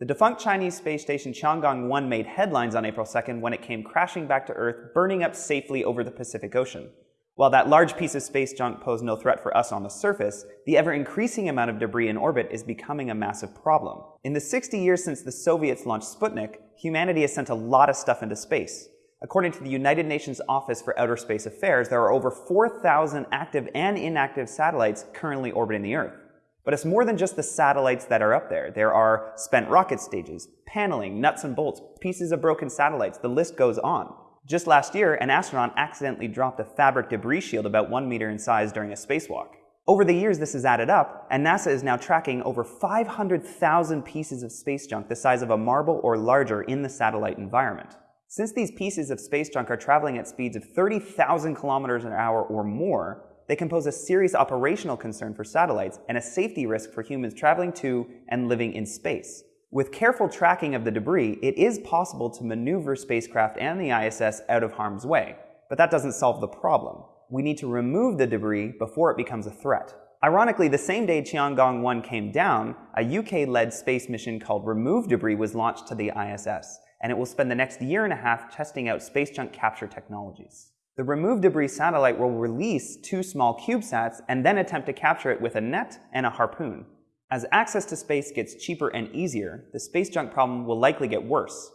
The defunct Chinese space station Tiangong-1 made headlines on April 2nd when it came crashing back to Earth, burning up safely over the Pacific Ocean. While that large piece of space junk posed no threat for us on the surface, the ever-increasing amount of debris in orbit is becoming a massive problem. In the 60 years since the Soviets launched Sputnik, humanity has sent a lot of stuff into space. According to the United Nations Office for Outer Space Affairs, there are over 4,000 active and inactive satellites currently orbiting the Earth. But it's more than just the satellites that are up there. There are spent rocket stages, paneling, nuts and bolts, pieces of broken satellites, the list goes on. Just last year, an astronaut accidentally dropped a fabric debris shield about one meter in size during a spacewalk. Over the years, this has added up, and NASA is now tracking over 500,000 pieces of space junk the size of a marble or larger in the satellite environment. Since these pieces of space junk are traveling at speeds of 30,000 kilometers an hour or more, they can pose a serious operational concern for satellites and a safety risk for humans traveling to and living in space. With careful tracking of the debris, it is possible to maneuver spacecraft and the ISS out of harm's way. But that doesn't solve the problem. We need to remove the debris before it becomes a threat. Ironically, the same day Tiangong-1 came down, a UK-led space mission called Remove Debris was launched to the ISS, and it will spend the next year and a half testing out space junk capture technologies. The Remove Debris satellite will release two small CubeSats and then attempt to capture it with a net and a harpoon. As access to space gets cheaper and easier, the space junk problem will likely get worse.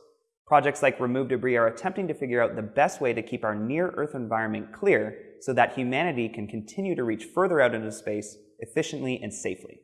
Projects like Remove Debris are attempting to figure out the best way to keep our near-Earth environment clear so that humanity can continue to reach further out into space efficiently and safely.